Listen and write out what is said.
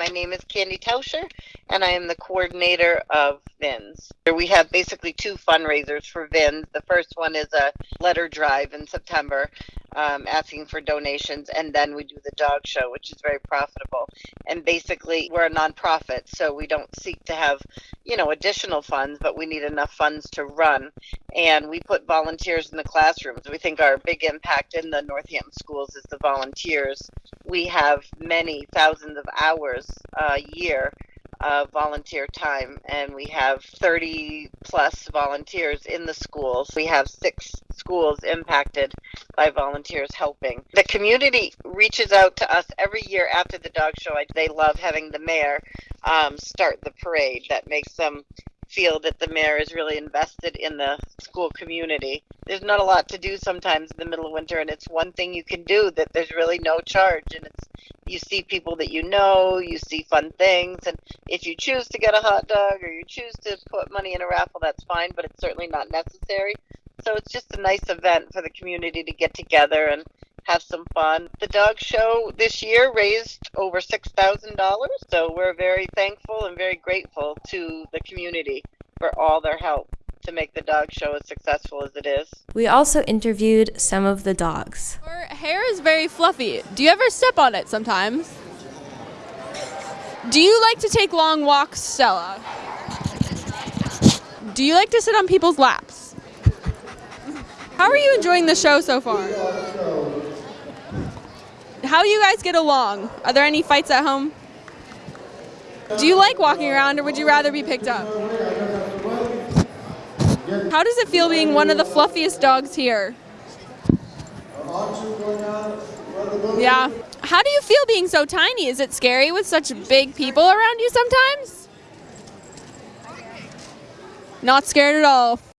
My name is Candy Tauscher, and I am the coordinator of VINS. We have basically two fundraisers for VINS. The first one is a letter drive in September um, asking for donations, and then we do the dog show, which is very profitable. And basically, we're a nonprofit, so we don't seek to have, you know, additional funds, but we need enough funds to run. And we put volunteers in the classrooms. We think our big impact in the Northampton schools is the volunteers. We have many thousands of hours a year of volunteer time and we have 30 plus volunteers in the schools. We have six schools impacted by volunteers helping. The community reaches out to us every year after the dog show. They love having the mayor um, start the parade. That makes them feel that the mayor is really invested in the school community. There's not a lot to do sometimes in the middle of winter, and it's one thing you can do that there's really no charge, and it's you see people that you know, you see fun things, and if you choose to get a hot dog or you choose to put money in a raffle, that's fine, but it's certainly not necessary. So it's just a nice event for the community to get together and have some fun. The dog show this year raised over $6,000, so we're very thankful and very grateful to the community for all their help to make the dog show as successful as it is. We also interviewed some of the dogs. Hair is very fluffy. Do you ever step on it sometimes? Do you like to take long walks, Stella? Do you like to sit on people's laps? How are you enjoying the show so far? How you guys get along? Are there any fights at home? Do you like walking around or would you rather be picked up? How does it feel being one of the fluffiest dogs here? Yeah. How do you feel being so tiny? Is it scary with such big people around you sometimes? Not scared at all.